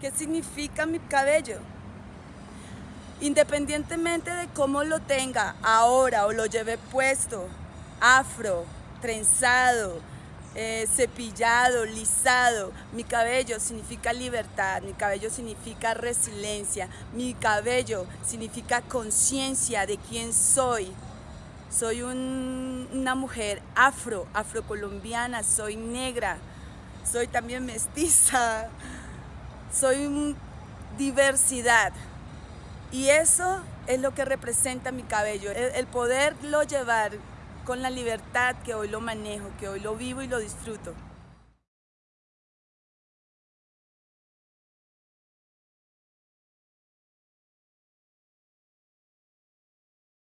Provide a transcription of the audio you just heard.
¿Qué significa mi cabello? Independientemente de cómo lo tenga ahora o lo lleve puesto, afro, trenzado, eh, cepillado, lisado, mi cabello significa libertad, mi cabello significa resiliencia, mi cabello significa conciencia de quién soy. Soy una mujer afro, afrocolombiana, soy negra, soy también mestiza, soy diversidad. Y eso es lo que representa mi cabello, el, poderlo llevar con la libertad que hoy lo manejo, que hoy lo vivo y lo disfruto.